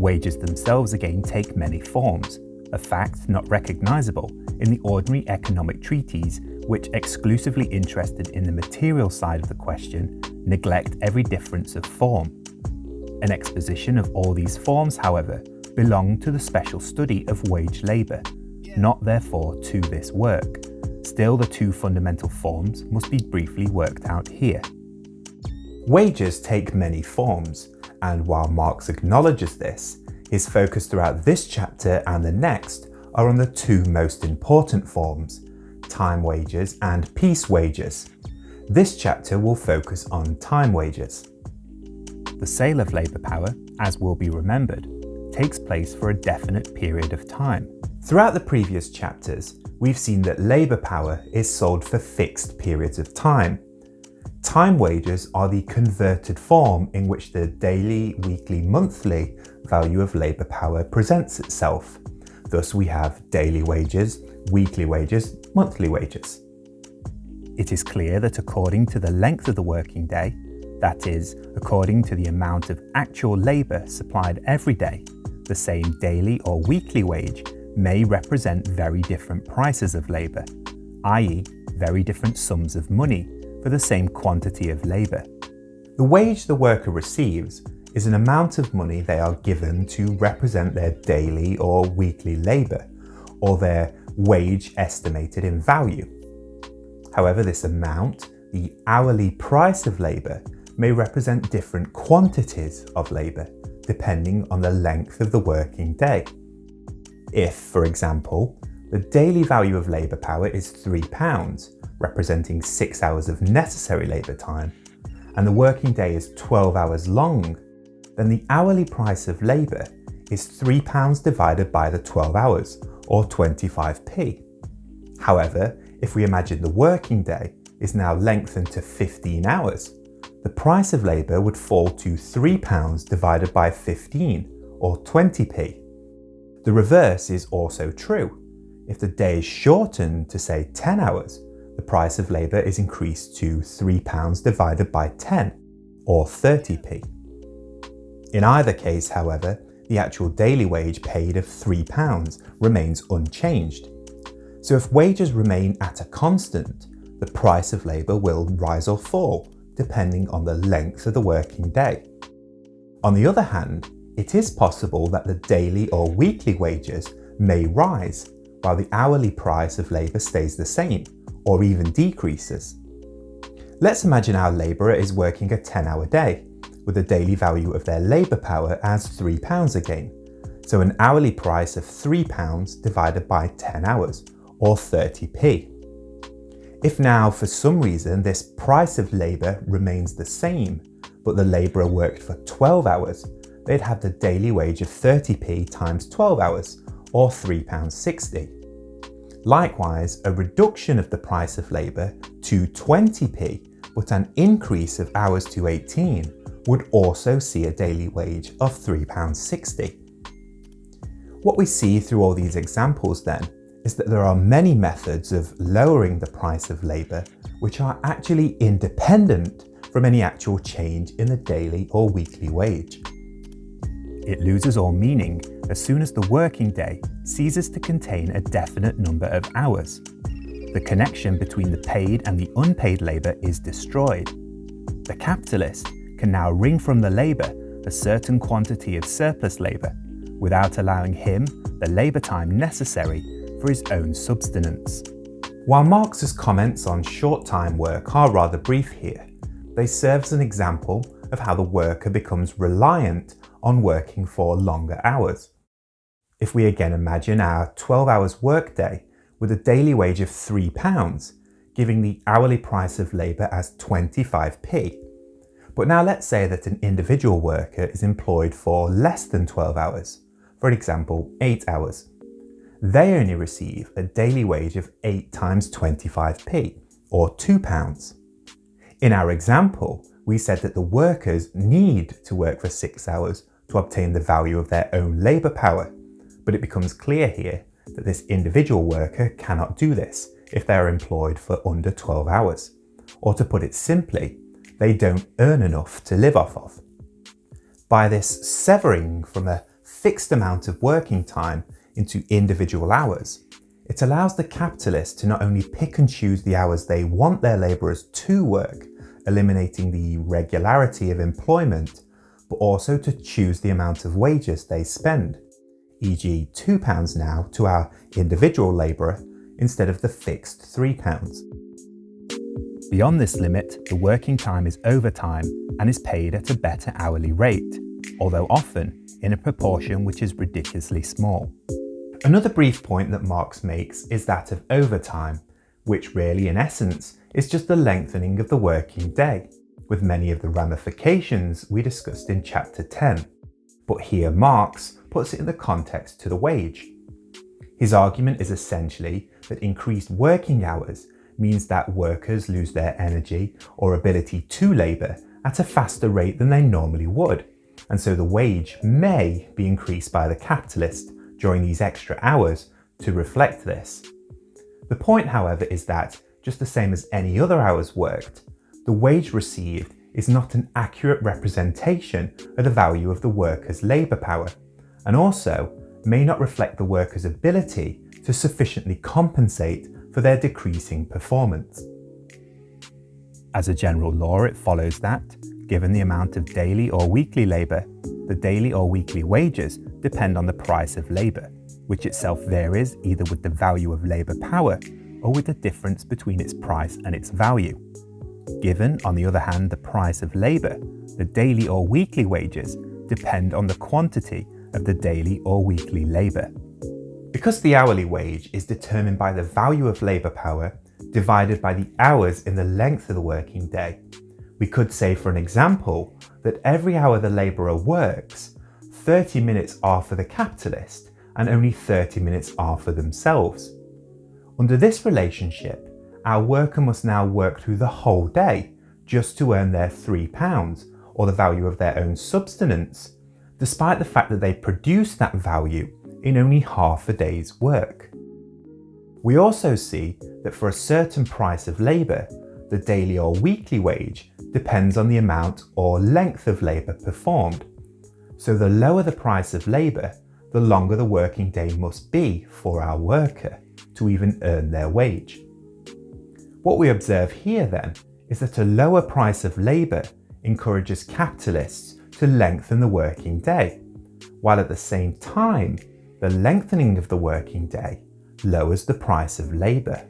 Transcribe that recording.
Wages themselves again take many forms, a fact not recognisable in the ordinary economic treaties which exclusively interested in the material side of the question neglect every difference of form. An exposition of all these forms, however, belong to the special study of wage labour, not therefore to this work. Still, the two fundamental forms must be briefly worked out here. Wages take many forms, and while Marx acknowledges this, his focus throughout this chapter and the next are on the two most important forms, time wages and piece wages. This chapter will focus on time wages. The sale of labour power, as will be remembered, takes place for a definite period of time. Throughout the previous chapters, we've seen that labour power is sold for fixed periods of time. Time wages are the converted form in which the daily, weekly, monthly value of labour power presents itself. Thus we have daily wages, weekly wages, monthly wages. It is clear that according to the length of the working day, that is, according to the amount of actual labour supplied every day, the same daily or weekly wage may represent very different prices of labour, i.e. very different sums of money for the same quantity of labour. The wage the worker receives is an amount of money they are given to represent their daily or weekly labour, or their wage estimated in value. However, this amount, the hourly price of labour, may represent different quantities of labour, depending on the length of the working day. If, for example, the daily value of labour power is £3, representing 6 hours of necessary labour time, and the working day is 12 hours long, then the hourly price of labour is £3 divided by the 12 hours, or 25p. However, if we imagine the working day is now lengthened to 15 hours, the price of labour would fall to £3 divided by 15, or 20p. The reverse is also true. If the day is shortened to say 10 hours, the price of labour is increased to £3 divided by 10, or 30p. In either case, however, the actual daily wage paid of £3 remains unchanged. So if wages remain at a constant, the price of labour will rise or fall, depending on the length of the working day. On the other hand, it is possible that the daily or weekly wages may rise, while the hourly price of labour stays the same, or even decreases. Let's imagine our labourer is working a 10-hour day with a daily value of their labour power as £3 again, so an hourly price of £3 divided by 10 hours, or 30p. If now for some reason this price of labour remains the same, but the labourer worked for 12 hours, they'd have the daily wage of 30p times 12 hours, or £3.60. Likewise, a reduction of the price of labour to 20p, but an increase of hours to 18 would also see a daily wage of £3.60. What we see through all these examples then is that there are many methods of lowering the price of labour which are actually independent from any actual change in the daily or weekly wage. It loses all meaning as soon as the working day ceases to contain a definite number of hours. The connection between the paid and the unpaid labour is destroyed. The capitalist can now wring from the labour a certain quantity of surplus labour without allowing him the labour time necessary for his own subsistence. While Marx's comments on short-time work are rather brief here, they serve as an example of how the worker becomes reliant on working for longer hours. If we again imagine our 12 hours workday with a daily wage of £3, giving the hourly price of labour as 25p, but now let's say that an individual worker is employed for less than 12 hours, for example 8 hours. They only receive a daily wage of 8 times 25p, or £2. In our example, we said that the workers need to work for 6 hours to obtain the value of their own labour power, but it becomes clear here that this individual worker cannot do this if they are employed for under 12 hours. Or to put it simply, they don't earn enough to live off of. By this severing from a fixed amount of working time into individual hours, it allows the capitalist to not only pick and choose the hours they want their labourers to work, eliminating the regularity of employment, but also to choose the amount of wages they spend, e.g. £2 now to our individual labourer instead of the fixed £3. Beyond this limit, the working time is overtime and is paid at a better hourly rate, although often in a proportion which is ridiculously small. Another brief point that Marx makes is that of overtime, which really in essence is just the lengthening of the working day, with many of the ramifications we discussed in chapter 10. But here Marx puts it in the context to the wage. His argument is essentially that increased working hours means that workers lose their energy or ability to labour at a faster rate than they normally would, and so the wage may be increased by the capitalist during these extra hours to reflect this. The point, however, is that, just the same as any other hours worked, the wage received is not an accurate representation of the value of the worker's labour power, and also may not reflect the worker's ability to sufficiently compensate for their decreasing performance. As a general law, it follows that, given the amount of daily or weekly labour, the daily or weekly wages depend on the price of labour, which itself varies either with the value of labour power or with the difference between its price and its value. Given, on the other hand, the price of labour, the daily or weekly wages depend on the quantity of the daily or weekly labour. Because the hourly wage is determined by the value of labour power divided by the hours in the length of the working day, we could say for an example that every hour the labourer works, 30 minutes are for the capitalist and only 30 minutes are for themselves. Under this relationship, our worker must now work through the whole day just to earn their £3 or the value of their own subsistence, despite the fact that they produce that value in only half a day's work. We also see that for a certain price of labour, the daily or weekly wage depends on the amount or length of labour performed. So the lower the price of labour, the longer the working day must be for our worker to even earn their wage. What we observe here then is that a lower price of labour encourages capitalists to lengthen the working day, while at the same time the lengthening of the working day lowers the price of labour.